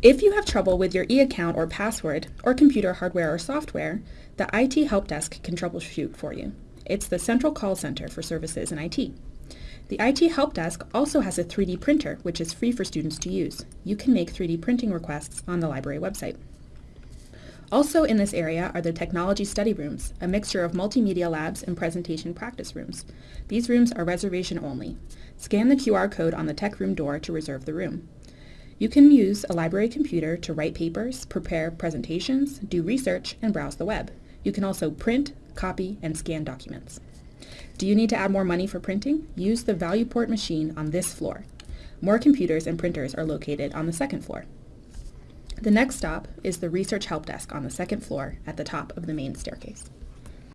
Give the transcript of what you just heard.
If you have trouble with your e-account or password, or computer hardware or software, the IT Help Desk can troubleshoot for you. It's the central call center for services in IT. The IT Help Desk also has a 3D printer, which is free for students to use. You can make 3D printing requests on the library website. Also in this area are the Technology Study Rooms, a mixture of multimedia labs and presentation practice rooms. These rooms are reservation only. Scan the QR code on the tech room door to reserve the room. You can use a library computer to write papers, prepare presentations, do research, and browse the web. You can also print, copy, and scan documents. Do you need to add more money for printing? Use the ValuePort machine on this floor. More computers and printers are located on the second floor. The next stop is the Research Help Desk on the second floor at the top of the main staircase.